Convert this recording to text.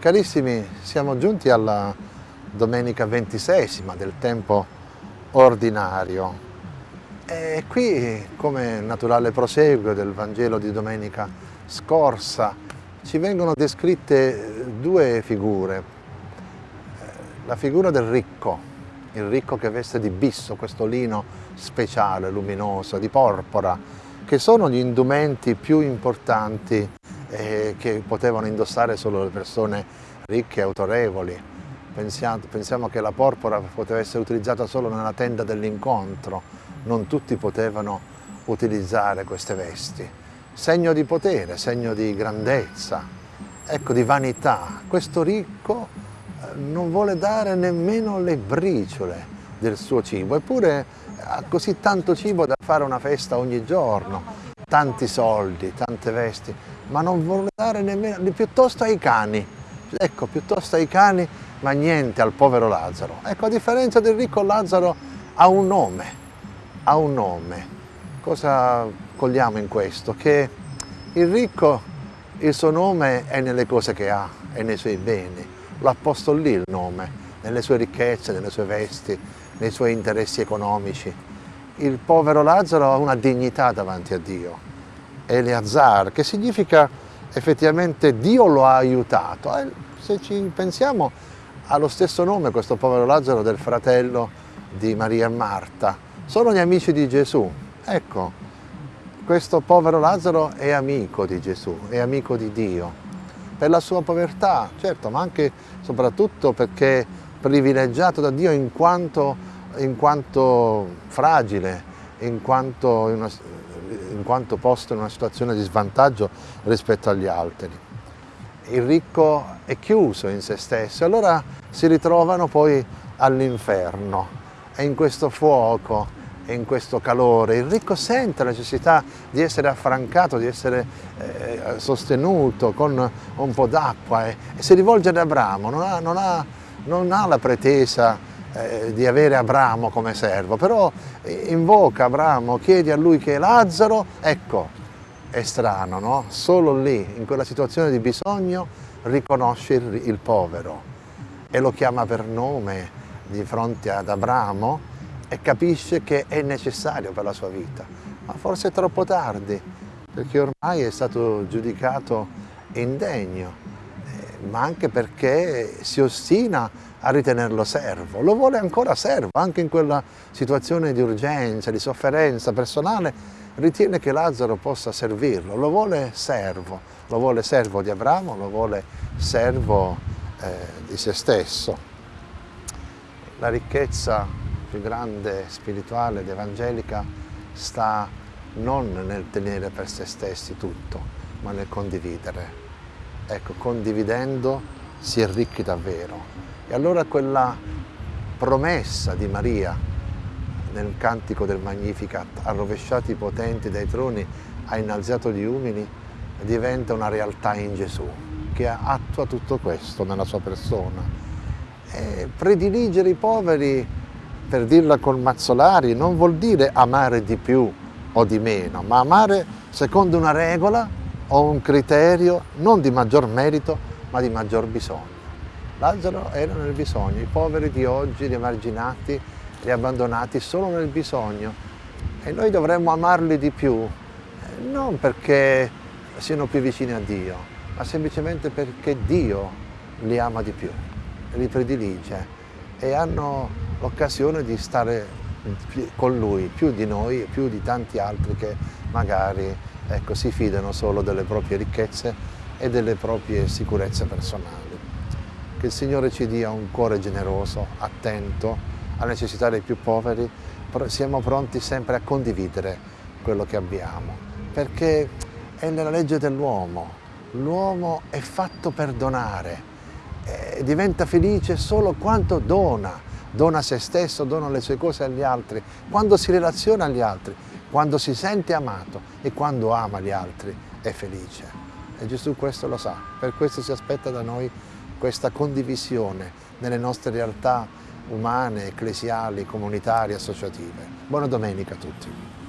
Carissimi, siamo giunti alla domenica ventisesima del tempo ordinario e qui, come naturale proseguo del Vangelo di domenica scorsa, ci vengono descritte due figure. La figura del ricco, il ricco che veste di bisso, questo lino speciale, luminoso, di porpora, che sono gli indumenti più importanti eh, che potevano indossare solo le persone ricche e autorevoli. Pensiamo, pensiamo che la porpora poteva essere utilizzata solo nella tenda dell'incontro, non tutti potevano utilizzare queste vesti. Segno di potere, segno di grandezza, ecco, di vanità. Questo ricco eh, non vuole dare nemmeno le briciole del suo cibo, eppure ha così tanto cibo da fare una festa ogni giorno, tanti soldi, tante vesti, ma non vuole dare nemmeno, piuttosto ai cani, ecco, piuttosto ai cani, ma niente al povero Lazzaro. Ecco, a differenza del ricco Lazzaro ha un nome, ha un nome. Cosa cogliamo in questo? Che il ricco, il suo nome è nelle cose che ha, è nei suoi beni, lo ha posto lì il nome, nelle sue ricchezze, nelle sue vesti, nei suoi interessi economici il povero Lazzaro ha una dignità davanti a Dio, Eleazar, che significa effettivamente Dio lo ha aiutato. Eh, se ci pensiamo ha lo stesso nome questo povero Lazzaro del fratello di Maria e Marta, sono gli amici di Gesù. Ecco, questo povero Lazzaro è amico di Gesù, è amico di Dio, per la sua povertà, certo, ma anche e soprattutto perché privilegiato da Dio in quanto in quanto fragile, in quanto, una, in quanto posto in una situazione di svantaggio rispetto agli altri. Il ricco è chiuso in se stesso, allora si ritrovano poi all'inferno e in questo fuoco e in questo calore. Il ricco sente la necessità di essere affrancato, di essere eh, sostenuto con un po' d'acqua e, e, si rivolge ad Abramo, non ha, non ha, non ha la pretesa eh, di avere Abramo come servo, però invoca Abramo, chiedi a lui che è Lazzaro, ecco, è strano, no? Solo lì, in quella situazione di bisogno, riconosce il, il povero e lo chiama per nome di fronte ad Abramo e capisce che è necessario per la sua vita, ma forse è troppo tardi, perché ormai è stato giudicato indegno, ma anche perché si ostina a ritenerlo servo, lo vuole ancora servo, anche in quella situazione di urgenza, di sofferenza personale, ritiene che Lazzaro possa servirlo, lo vuole servo, lo vuole servo di Abramo, lo vuole servo eh, di se stesso. La ricchezza più grande, spirituale ed evangelica sta non nel tenere per se stessi tutto, ma nel condividere. Ecco, condividendo si è ricchi davvero, e allora quella promessa di Maria nel cantico del Magnificat, ha rovesciato i potenti dai troni, ha innalzato gli umili, diventa una realtà in Gesù, che attua tutto questo nella sua persona. E prediligere i poveri, per dirla col Mazzolari, non vuol dire amare di più o di meno, ma amare secondo una regola o un criterio non di maggior merito, ma di maggior bisogno. Lazzaro era nel bisogno, i poveri di oggi, gli emarginati, gli abbandonati sono nel bisogno e noi dovremmo amarli di più, eh, non perché siano più vicini a Dio, ma semplicemente perché Dio li ama di più, li predilige e hanno l'occasione di stare con Lui, più di noi e più di tanti altri che magari ecco, si fidano solo delle proprie ricchezze e delle proprie sicurezze personali. Che il Signore ci dia un cuore generoso, attento alle necessità dei più poveri, siamo pronti sempre a condividere quello che abbiamo, perché è nella legge dell'uomo. L'uomo è fatto per donare, e diventa felice solo quando dona, dona se stesso, dona le sue cose agli altri, quando si relaziona agli altri, quando si sente amato e quando ama gli altri è felice. E Gesù questo lo sa, per questo si aspetta da noi questa condivisione nelle nostre realtà umane, ecclesiali, comunitarie, associative. Buona domenica a tutti.